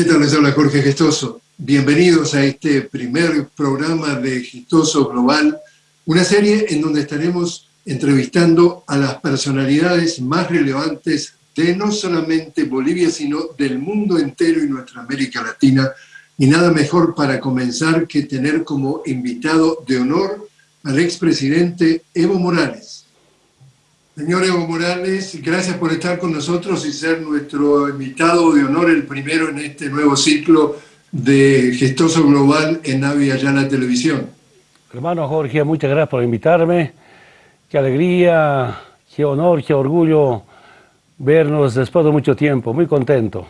¿Qué tal? Les Jorge Gestoso. Bienvenidos a este primer programa de Gestoso Global, una serie en donde estaremos entrevistando a las personalidades más relevantes de no solamente Bolivia, sino del mundo entero y nuestra América Latina. Y nada mejor para comenzar que tener como invitado de honor al expresidente Evo Morales. Señor Evo Morales, gracias por estar con nosotros y ser nuestro invitado de honor, el primero en este nuevo ciclo de Gestoso Global en Navi Ayala Televisión. Hermano Jorge, muchas gracias por invitarme. Qué alegría, qué honor, qué orgullo vernos después de mucho tiempo. Muy contento.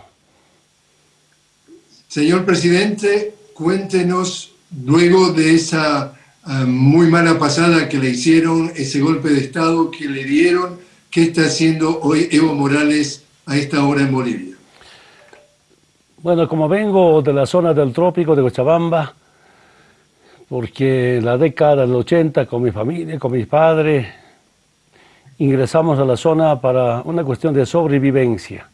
Señor presidente, cuéntenos luego de esa muy mala pasada que le hicieron, ese golpe de Estado que le dieron, ¿qué está haciendo hoy Evo Morales a esta hora en Bolivia? Bueno, como vengo de la zona del trópico de Cochabamba, porque en la década del 80 con mi familia, con mis padres, ingresamos a la zona para una cuestión de sobrevivencia.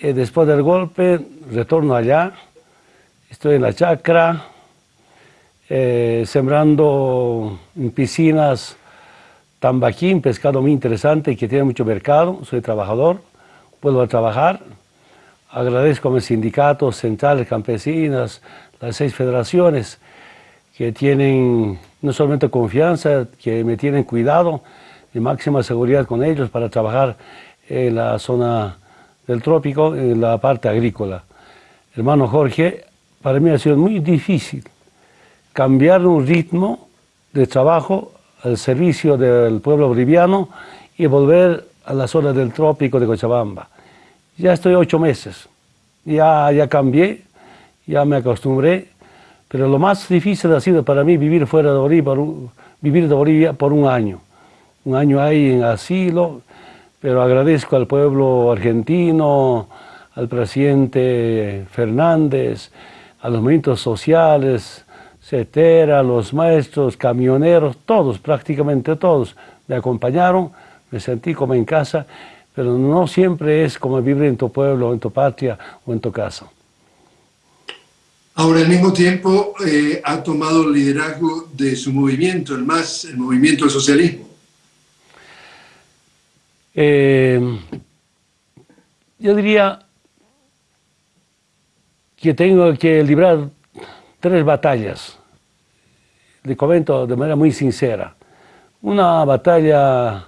Eh, después del golpe, retorno allá, estoy en la chacra, eh, sembrando en piscinas tambaquín, pescado muy interesante y que tiene mucho mercado, soy trabajador, a trabajar, agradezco a mis sindicatos centrales campesinas, las seis federaciones que tienen no solamente confianza, que me tienen cuidado y máxima seguridad con ellos para trabajar en la zona del trópico, en la parte agrícola. Hermano Jorge, para mí ha sido muy difícil cambiar un ritmo de trabajo al servicio del pueblo boliviano y volver a la zona del trópico de Cochabamba. Ya estoy ocho meses, ya, ya cambié, ya me acostumbré, pero lo más difícil ha sido para mí vivir fuera de Bolivia, vivir de Bolivia por un año. Un año ahí en asilo, pero agradezco al pueblo argentino, al presidente Fernández, a los movimientos sociales, CETERA, los maestros, camioneros, todos, prácticamente todos, me acompañaron, me sentí como en casa pero no siempre es como vivir en tu pueblo, en tu patria o en tu casa. Ahora, al mismo tiempo, eh, ha tomado el liderazgo de su movimiento, el más, el movimiento del socialismo. Eh, yo diría que tengo que librar tres batallas. Le comento de manera muy sincera. Una batalla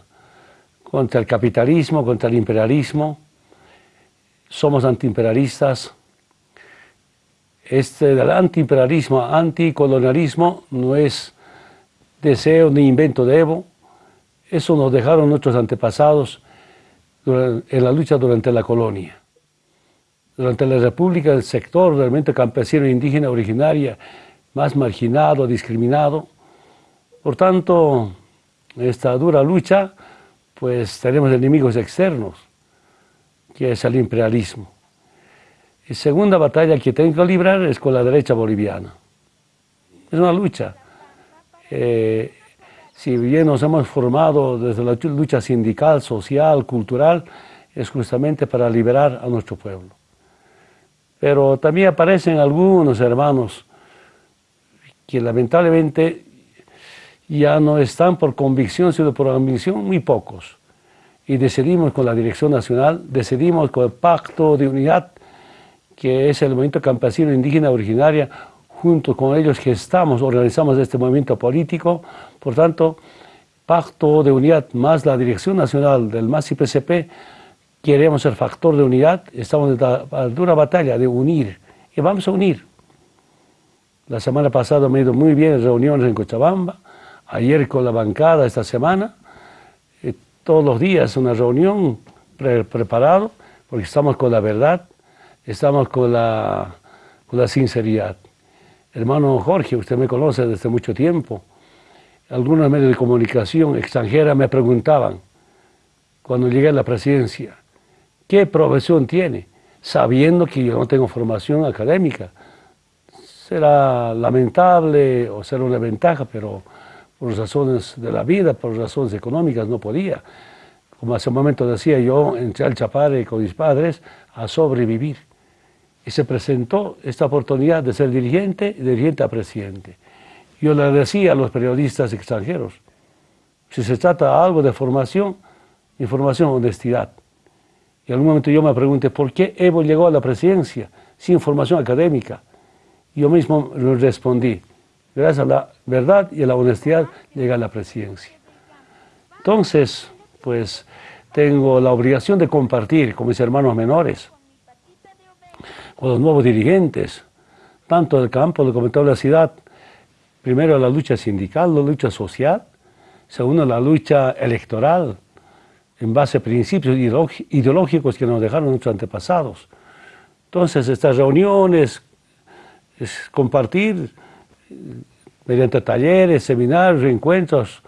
contra el capitalismo, contra el imperialismo. Somos antiimperialistas. Este del antiimperialismo, anticolonialismo no es deseo ni invento de Evo. Eso nos dejaron nuestros antepasados en la lucha durante la colonia. Durante la República, el sector realmente campesino e indígena originaria más marginado, discriminado. Por tanto, esta dura lucha pues tenemos enemigos externos, que es el imperialismo. Y segunda batalla que tengo que librar es con la derecha boliviana. Es una lucha. Eh, si bien nos hemos formado desde la lucha sindical, social, cultural, es justamente para liberar a nuestro pueblo. Pero también aparecen algunos hermanos que lamentablemente ya no están por convicción, sino por ambición, muy pocos. Y decidimos con la Dirección Nacional, decidimos con el Pacto de Unidad, que es el movimiento campesino indígena originaria, junto con ellos gestamos, organizamos este movimiento político, por tanto, Pacto de Unidad más la Dirección Nacional del MAS PCP, queremos ser factor de unidad, estamos en dura batalla de unir, y vamos a unir. La semana pasada me ha ido muy bien reuniones en Cochabamba, ayer con la bancada esta semana, eh, todos los días una reunión preparado, porque estamos con la verdad, estamos con la, con la sinceridad. Hermano Jorge, usted me conoce desde mucho tiempo. Algunos medios de comunicación extranjera me preguntaban, cuando llegué a la presidencia, ¿qué profesión tiene? Sabiendo que yo no tengo formación académica. Será lamentable o será una ventaja, pero por razones de la vida, por razones económicas, no podía. Como hace un momento decía yo, entré al Chapare con mis padres a sobrevivir. y se presentó esta oportunidad de ser dirigente y dirigente a presidente. Yo le decía a los periodistas extranjeros, si se trata algo de formación, información, honestidad. Y en algún momento yo me pregunté, ¿por qué Evo llegó a la presidencia sin formación académica? Yo mismo le respondí, gracias a la verdad y a la honestidad llega a la presidencia. Entonces, pues tengo la obligación de compartir con mis hermanos menores, con los nuevos dirigentes, tanto del campo, del comité de la ciudad, primero la lucha sindical, la lucha social, segundo la lucha electoral, en base a principios ideológicos que nos dejaron nuestros antepasados. Entonces, estas reuniones, es compartir mediante talleres, seminarios, encuentros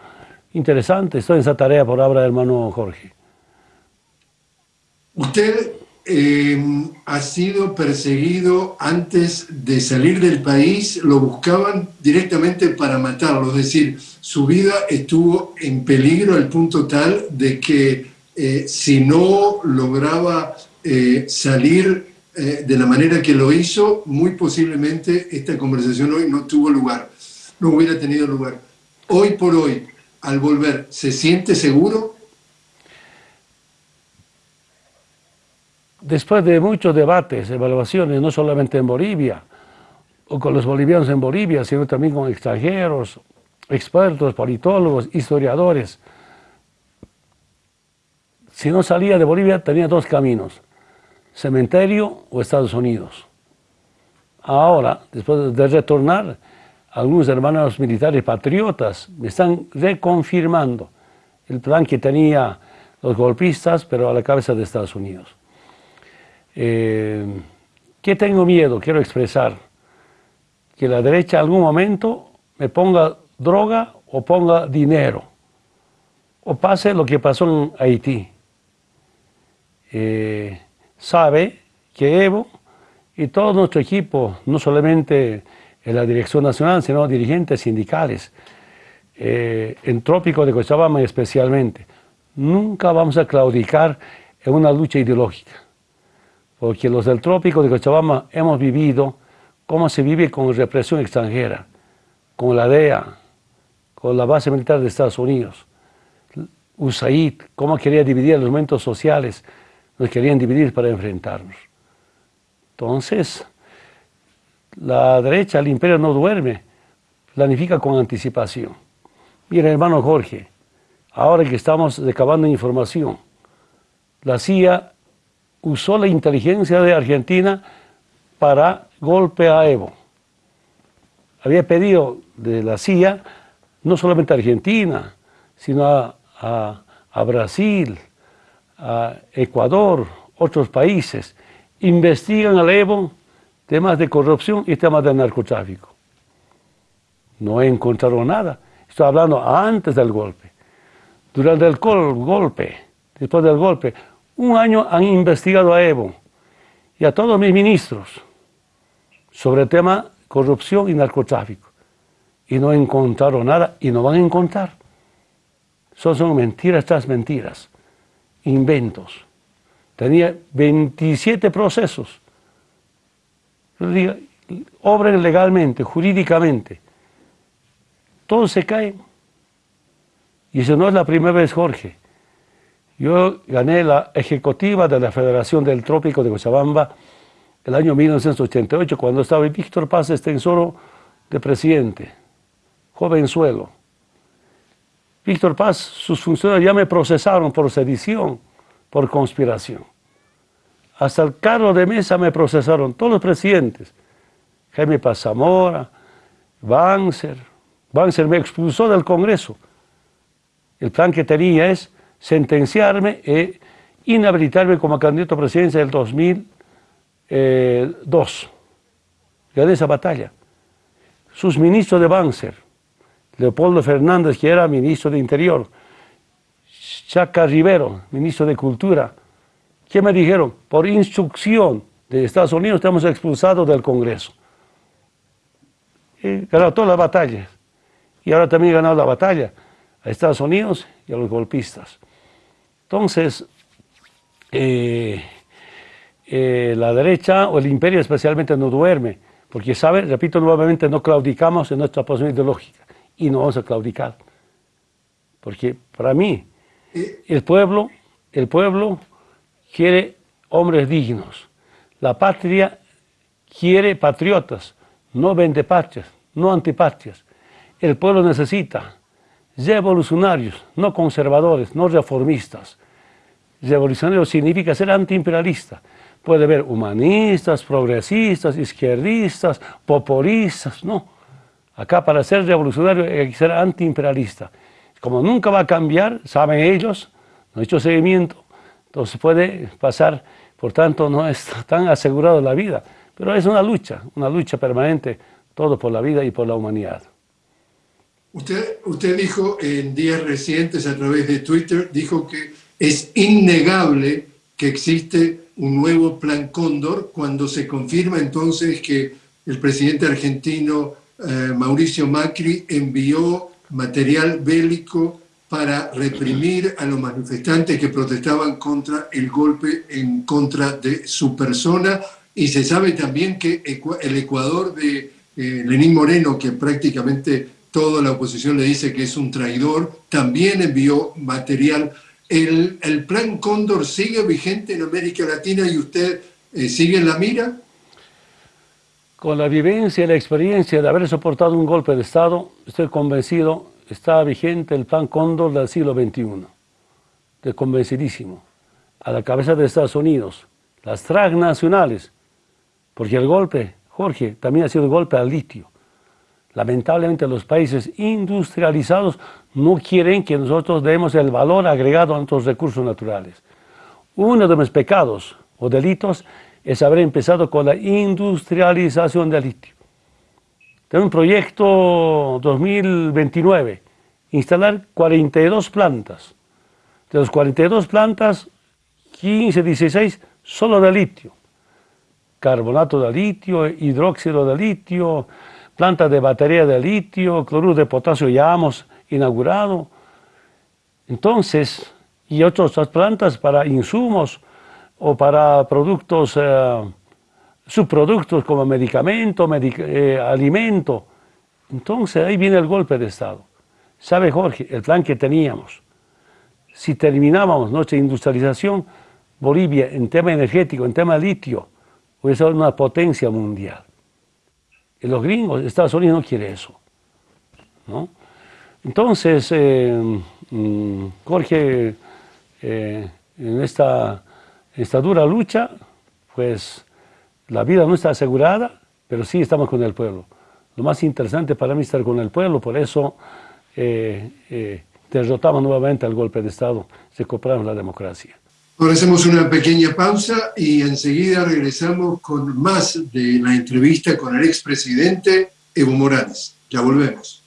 interesantes. Estoy en esa tarea por del hermano Jorge. Usted eh, ha sido perseguido antes de salir del país, lo buscaban directamente para matarlo, es decir, su vida estuvo en peligro al punto tal de que eh, si no lograba eh, salir de la manera que lo hizo, muy posiblemente esta conversación hoy no tuvo lugar, no hubiera tenido lugar. Hoy por hoy, al volver, ¿se siente seguro? Después de muchos debates, evaluaciones, no solamente en Bolivia, o con los bolivianos en Bolivia, sino también con extranjeros, expertos, politólogos, historiadores. Si no salía de Bolivia, tenía dos caminos, cementerio o Estados Unidos. Ahora, después de retornar, algunos hermanos militares patriotas me están reconfirmando el plan que tenía los golpistas, pero a la cabeza de Estados Unidos. Eh, ¿Qué tengo miedo? Quiero expresar que la derecha en algún momento me ponga droga o ponga dinero, o pase lo que pasó en Haití. Eh, sabe que Evo y todo nuestro equipo, no solamente en la dirección nacional, sino dirigentes sindicales, eh, en Trópico de Cochabamba especialmente, nunca vamos a claudicar en una lucha ideológica porque los del trópico de Cochabamba hemos vivido cómo se vive con represión extranjera, con la DEA, con la base militar de Estados Unidos, USAID, cómo quería dividir los momentos sociales, nos querían dividir para enfrentarnos. Entonces, la derecha, el imperio no duerme, planifica con anticipación. Mira, hermano Jorge, ahora que estamos recabando información, la CIA usó la inteligencia de Argentina para golpe a Evo. Había pedido de la CIA, no solamente a Argentina, sino a, Brasil, a Ecuador, otros países, investigan al Evo temas de corrupción y temas de narcotráfico. No encontraron nada. Estoy hablando antes del golpe. Durante el golpe, después del golpe, un año han investigado a Evo y a todos mis ministros sobre el tema corrupción y narcotráfico. Y no encontraron nada y no van a encontrar. Son, son mentiras tras mentiras, inventos. Tenía 27 procesos. Obren legalmente, jurídicamente. Todo se cae. Y eso no es la primera vez, Jorge. Yo gané la ejecutiva de la Federación del Trópico de Cochabamba el año 1988, cuando estaba Víctor Paz Estensoro de presidente, jovenzuelo. Víctor Paz, sus funcionarios ya me procesaron por sedición, por conspiración. Hasta el carro de mesa me procesaron todos los presidentes. Jaime Paz Zamora, Banzer. Banzer me expulsó del Congreso. El plan que tenía es sentenciarme e inhabilitarme como candidato a presidencia del 2002. Gané esa batalla. Sus ministros de Banzer, Leopoldo Fernández, que era ministro de Interior, Chaca Rivero, ministro de Cultura, ¿qué me dijeron? Por instrucción de Estados Unidos estamos expulsados del Congreso. He ganado todas las batallas. Y ahora también he ganado la batalla a Estados Unidos y a los golpistas. Entonces, eh, eh, la derecha o el imperio especialmente no duerme, porque sabe, repito nuevamente, no claudicamos en nuestra posición ideológica y no vamos a claudicar. Porque para mí, el pueblo, el pueblo quiere hombres dignos. La patria quiere patriotas, no vendepatrias, no antipatrias. El pueblo necesita revolucionarios, no conservadores, no reformistas. Revolucionario significa ser antiimperialista. Puede haber humanistas, progresistas, izquierdistas, populistas, no. Acá para ser revolucionario hay que ser antiimperialista. Como nunca va a cambiar, saben ellos, no han hecho seguimiento, entonces puede pasar, por tanto no está tan asegurado la vida. Pero es una lucha, una lucha permanente, todo por la vida y por la humanidad. Usted, usted dijo en días recientes a través de Twitter, dijo que es innegable que existe un nuevo plan Cóndor cuando se confirma entonces que el presidente argentino eh, Mauricio Macri envió material bélico para reprimir a los manifestantes que protestaban contra el golpe en contra de su persona. Y se sabe también que el Ecuador de eh, Lenín Moreno, que prácticamente toda la oposición le dice que es un traidor, también envió material. ¿El, plan Cóndor sigue vigente en América Latina y usted eh, sigue en la mira? Con la vivencia y la experiencia de haber soportado un golpe de Estado, estoy convencido, está vigente el plan Cóndor del siglo XXI. Estoy convencidísimo. A la cabeza de Estados Unidos, las transnacionales, porque el golpe, Jorge, también ha sido golpe al litio. Lamentablemente los países industrializados no quieren que nosotros demos el valor agregado a nuestros recursos naturales. Uno de mis pecados o delitos es haber empezado con la industrialización del litio. Tengo un proyecto 2029, instalar 42 plantas. De las 42 plantas, 15, 16 solo de litio. Carbonato de litio, hidróxido de litio, plantas de batería de litio, cloruro de potasio ya hemos inaugurado. Entonces, y otras plantas para insumos o para productos, eh, subproductos como medicamento, eh, alimento. Entonces ahí viene el golpe de Estado. ¿Sabe Jorge? El plan que teníamos, si terminábamos nuestra industrialización, Bolivia en tema energético, en tema litio, hubiera sido una potencia mundial. Los gringos, Estados Unidos no quiere eso. ¿no? Entonces, eh, mm, Jorge, eh, en esta, esta dura lucha, pues la vida no está asegurada, pero sí estamos con el pueblo. Lo más interesante para mí es estar con el pueblo, por eso eh, derrotamos nuevamente al golpe de Estado, recuperamos la democracia. Ahora hacemos una pequeña pausa y enseguida regresamos con más de la entrevista con el expresidente Evo Morales. Ya volvemos.